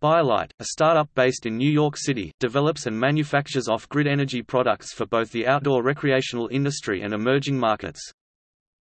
BioLite, a startup based in New York City, develops and manufactures off-grid energy products for both the outdoor recreational industry and emerging markets.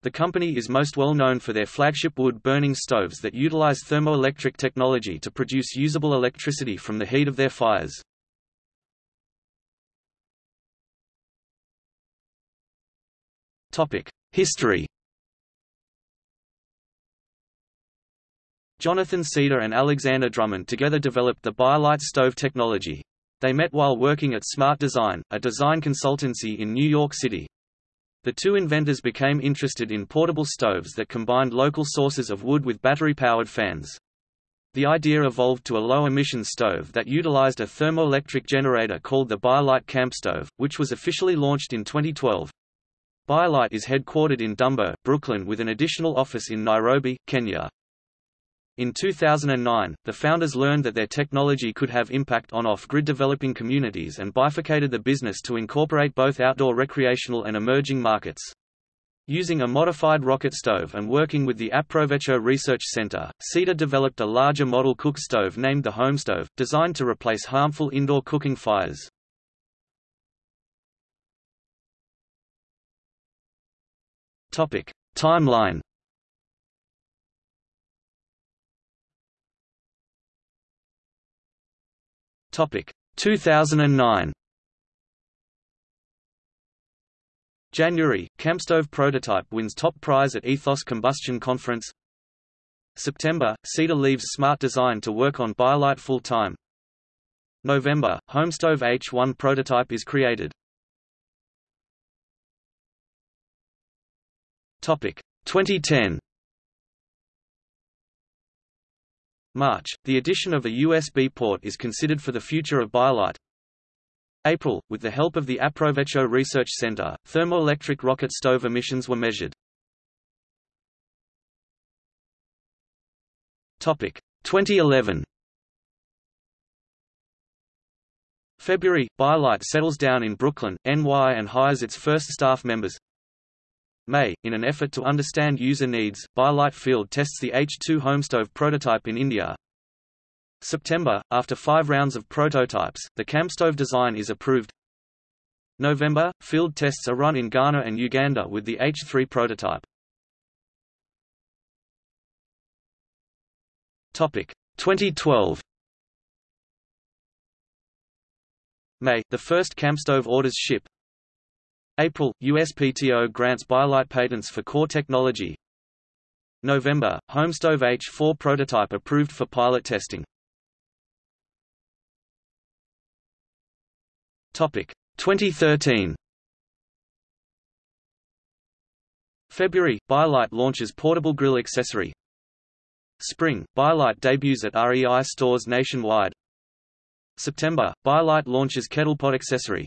The company is most well known for their flagship wood-burning stoves that utilize thermoelectric technology to produce usable electricity from the heat of their fires. History Jonathan Cedar and Alexander Drummond together developed the BioLite stove technology. They met while working at Smart Design, a design consultancy in New York City. The two inventors became interested in portable stoves that combined local sources of wood with battery-powered fans. The idea evolved to a low-emission stove that utilized a thermoelectric generator called the BioLite Camp Stove, which was officially launched in 2012. BioLite is headquartered in Dumbo, Brooklyn with an additional office in Nairobi, Kenya. In 2009, the founders learned that their technology could have impact on off-grid developing communities and bifurcated the business to incorporate both outdoor recreational and emerging markets. Using a modified rocket stove and working with the Aprovecho Research Center, Cedar developed a larger model cook stove named the HomeStove, designed to replace harmful indoor cooking fires. Timeline Topic 2009. January, Campstove prototype wins top prize at Ethos Combustion Conference. September, Cedar leaves Smart Design to work on BioLite full-time. November, Homestove H1 prototype is created. Topic 2010. March, the addition of a USB port is considered for the future of BioLite. April, with the help of the Aprovecho Research Center, thermoelectric rocket stove emissions were measured. Topic 2011. February, BioLite settles down in Brooklyn, NY and hires its first staff members. May, in an effort to understand user needs, BioLite Field tests the H2 Homestove prototype in India. September, after five rounds of prototypes, the campstove design is approved. November, field tests are run in Ghana and Uganda with the H3 prototype. Topic 2012. May, the first campstove orders ship. April, USPTO grants BioLite patents for core technology. November, Homestove H4 prototype approved for pilot testing. Topic 2013. February, BioLite launches portable grill accessory. Spring, BioLite debuts at REI stores nationwide. September, BioLite launches kettlepot accessory.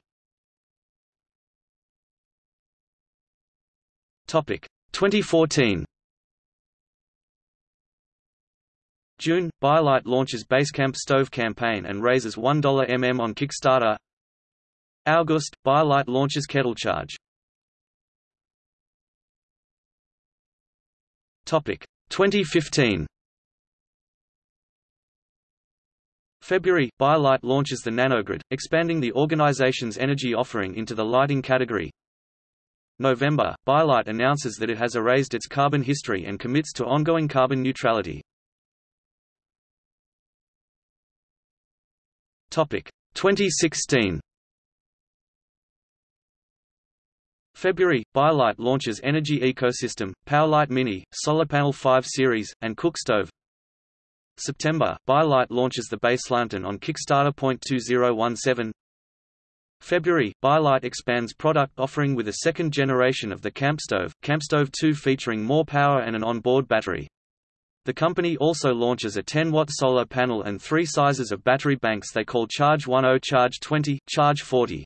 Topic 2014. June, BioLite launches Basecamp stove campaign and raises $1 mm on Kickstarter. August, BioLite launches KettleCharge. Topic 2015. February, BioLite launches the NanoGrid, expanding the organization's energy offering into the lighting category. November, BioLite announces that it has erased its carbon history and commits to ongoing carbon neutrality. Topic 2016. February, BioLite launches Energy Ecosystem, PowerLite Mini, Solar Panel 5 Series, and Cook Stove. September, BioLite launches the Base Lantern on Kickstarter. 2017 February, BioLite expands product offering with a second generation of the Campstove, Campstove 2 featuring more power and an onboard battery. The company also launches a 10-watt solar panel and three sizes of battery banks they call Charge 10, Charge 20, Charge 40.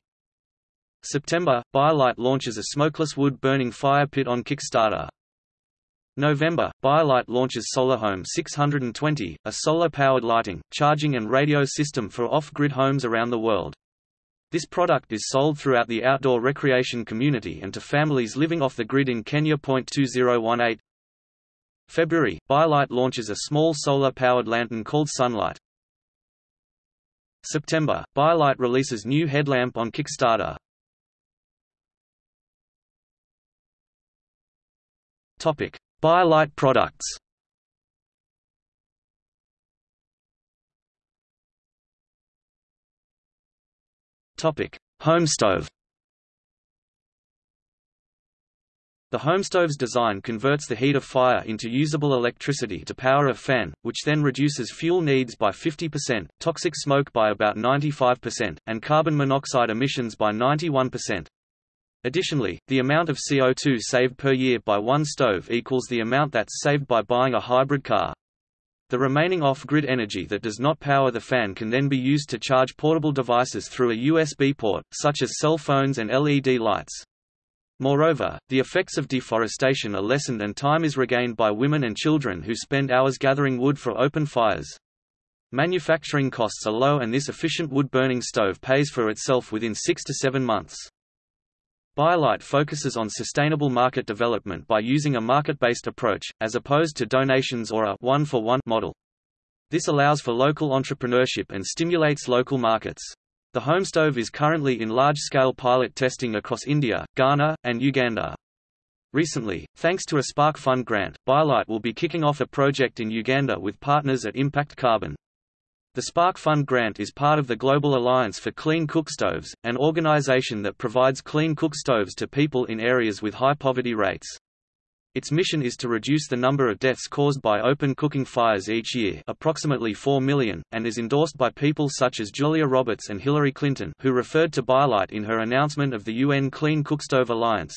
September, BioLite launches a smokeless wood-burning fire pit on Kickstarter. November, BioLite launches SolarHome 620, a solar-powered lighting, charging and radio system for off-grid homes around the world. This product is sold throughout the outdoor recreation community and to families living off the grid in Kenya. 2018 February, BioLite launches a small solar-powered lantern called Sunlight. September, BioLite releases new headlamp on Kickstarter. Topic: BioLite products. Topic: Home stove. The homestove's design converts the heat of fire into usable electricity to power a fan, which then reduces fuel needs by 50%, toxic smoke by about 95%, and carbon monoxide emissions by 91%. Additionally, the amount of CO2 saved per year by one stove equals the amount that's saved by buying a hybrid car. The remaining off-grid energy that does not power the fan can then be used to charge portable devices through a USB port, such as cell phones and LED lights. Moreover, the effects of deforestation are lessened and time is regained by women and children who spend hours gathering wood for open fires. Manufacturing costs are low and this efficient wood-burning stove pays for itself within six to seven months. BioLite focuses on sustainable market development by using a market-based approach, as opposed to donations or a one-for-one -one model. This allows for local entrepreneurship and stimulates local markets. The home stove is currently in large-scale pilot testing across India, Ghana, and Uganda. Recently, thanks to a Spark Fund grant, BioLite will be kicking off a project in Uganda with partners at Impact Carbon. The Spark Fund grant is part of the Global Alliance for Clean Cookstoves, an organization that provides clean cookstoves to people in areas with high poverty rates. Its mission is to reduce the number of deaths caused by open cooking fires each year approximately 4 million, and is endorsed by people such as Julia Roberts and Hillary Clinton who referred to BioLite in her announcement of the UN Clean Cookstove Alliance.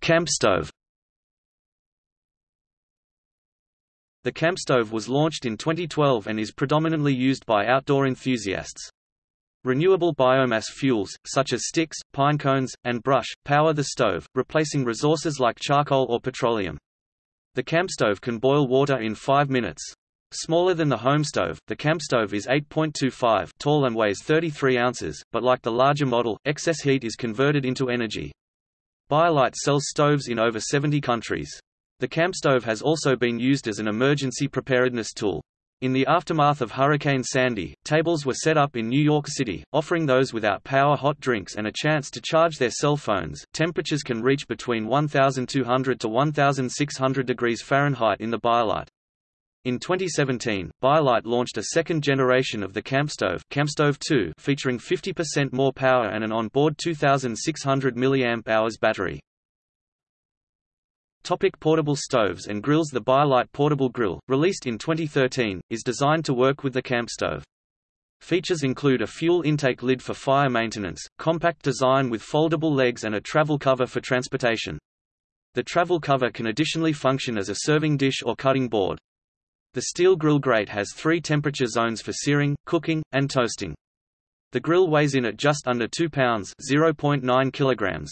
Camp stove The camp stove was launched in 2012 and is predominantly used by outdoor enthusiasts. Renewable biomass fuels, such as sticks, pine cones, and brush, power the stove, replacing resources like charcoal or petroleum. The camp stove can boil water in 5 minutes. Smaller than the home stove, the camp stove is 8.25 tall and weighs 33 ounces, but like the larger model, excess heat is converted into energy. BioLite sells stoves in over 70 countries. The camp stove has also been used as an emergency preparedness tool. In the aftermath of Hurricane Sandy, tables were set up in New York City, offering those without power hot drinks and a chance to charge their cell phones. Temperatures can reach between 1200 to 1600 degrees Fahrenheit in the BioLite. In 2017, BioLite launched a second generation of the CampStove, CampStove 2, featuring 50% more power and an onboard 2600 mAh battery. Topic portable stoves and grills The BioLite Portable Grill, released in 2013, is designed to work with the camp stove. Features include a fuel intake lid for fire maintenance, compact design with foldable legs and a travel cover for transportation. The travel cover can additionally function as a serving dish or cutting board. The steel grill grate has three temperature zones for searing, cooking, and toasting. The grill weighs in at just under 2 pounds (0.9 kilograms).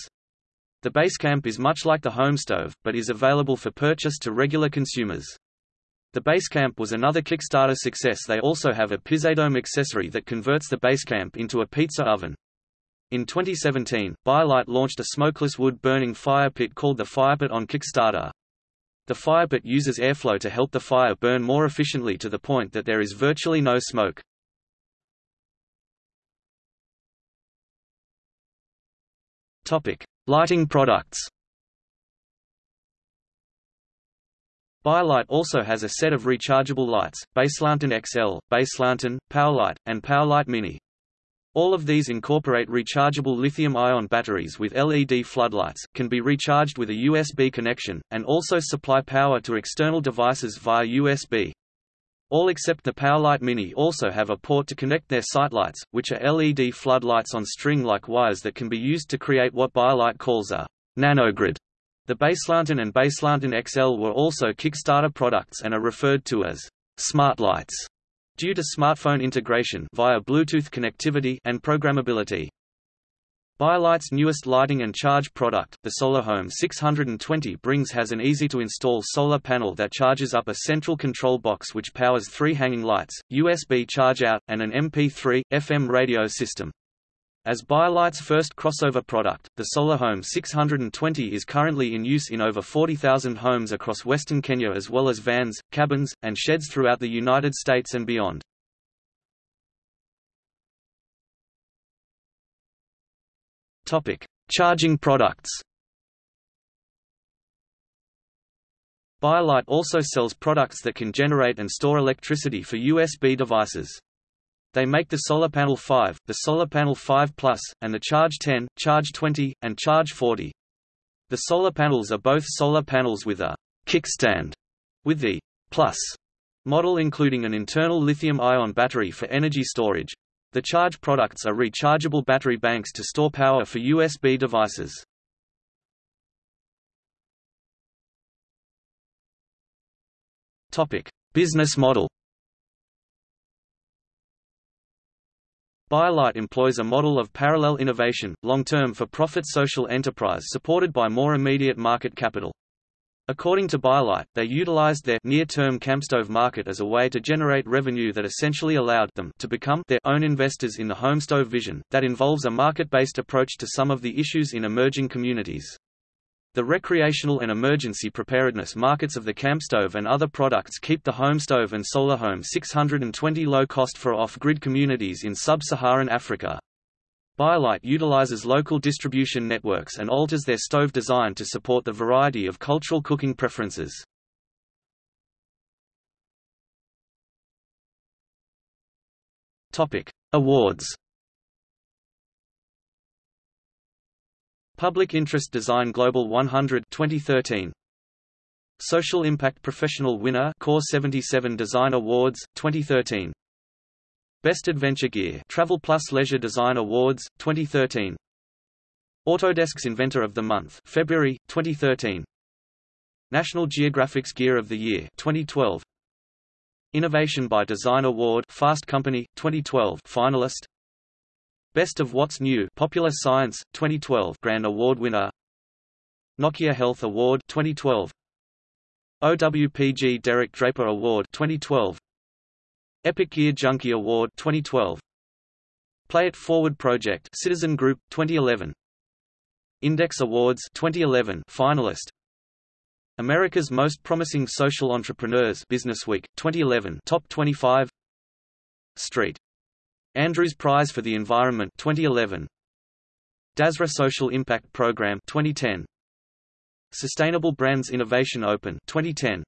The Basecamp is much like the home stove, but is available for purchase to regular consumers. The Basecamp was another Kickstarter success they also have a Pizzadome accessory that converts the Basecamp into a pizza oven. In 2017, BioLite launched a smokeless wood-burning fire pit called the Firepit on Kickstarter. The firepit uses airflow to help the fire burn more efficiently to the point that there is virtually no smoke. Topic: Lighting products BioLite also has a set of rechargeable lights, BaseLantern XL, BaseLantern, PowerLite, and PowerLite Mini. All of these incorporate rechargeable lithium-ion batteries with LED floodlights, can be recharged with a USB connection, and also supply power to external devices via USB. All except the PowerLite Mini also have a port to connect their SiteLights, which are LED floodlights on string-like wires that can be used to create what BioLite calls a nanogrid. The BaseLantern and BaseLantern XL were also Kickstarter products and are referred to as smart lights due to smartphone integration via Bluetooth connectivity and programmability. BioLite's newest lighting and charge product, the SolarHome 620 brings has an easy-to-install solar panel that charges up a central control box which powers three hanging lights, USB charge-out, and an MP3, FM radio system. As BioLite's first crossover product, the SolarHome 620 is currently in use in over 40,000 homes across western Kenya as well as vans, cabins, and sheds throughout the United States and beyond. Topic: Charging products. BioLite also sells products that can generate and store electricity for USB devices. They make the Solar Panel 5, the Solar Panel 5 Plus, and the Charge 10, Charge 20, and Charge 40. The solar panels are both solar panels with a kickstand, with the Plus model including an internal lithium-ion battery for energy storage. The charge products are rechargeable battery banks to store power for USB devices. Topic: Business model. BioLite employs a model of parallel innovation, long-term for-profit social enterprise supported by more immediate market capital. According to BioLite, they utilized their near-term campstove market as a way to generate revenue that essentially allowed them to become their own investors in the homestove vision, that involves a market-based approach to some of the issues in emerging communities. The recreational and emergency preparedness markets of the campstove and other products keep the homestove and solar home 620 low cost for off-grid communities in sub-Saharan Africa. BioLite utilizes local distribution networks and alters their stove design to support the variety of cultural cooking preferences. Topic: Awards. Public Interest Design Global 100 2013 Social Impact Professional Winner Core 77 Design Awards 2013 Best Adventure Gear Travel Plus Leisure Design Awards 2013 Autodesk's Inventor of the Month February 2013 National Geographic's Gear of the Year 2012 Innovation by Design Award Fast Company 2012 finalist. Best of What's New Popular Science 2012 Grand Award winner. Nokia Health Award 2012 OWPG Derek Draper Award 2012 Epic Gear Junkie Award 2012 Play It Forward Project Citizen Group 2011 Index Awards 2011 finalist. America's Most Promising Social Entrepreneurs Businessweek 2011 Top 25 Street. Andrews Prize for the Environment 2011 DASRA Social Impact Program 2010 Sustainable Brands Innovation Open 2010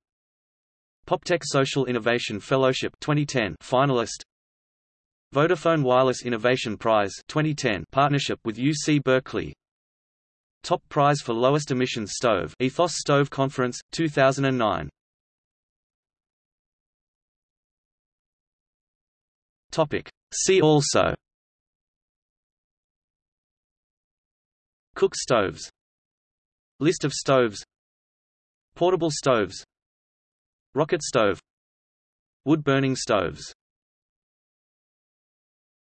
PopTech Social Innovation Fellowship 2010 finalist. Vodafone Wireless Innovation Prize 2010 partnership with UC Berkeley. Top Prize for Lowest Emissions Stove Ethos Stove Conference 2009 Topic. See also. Cook stoves. List of stoves. Portable stoves Rocket stove. Wood-burning stoves